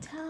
time.